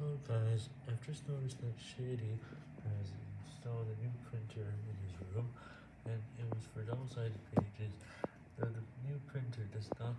Well guys, I've just noticed that Shady has installed a new printer in his room, and it was for double-sided pages, though the new printer does not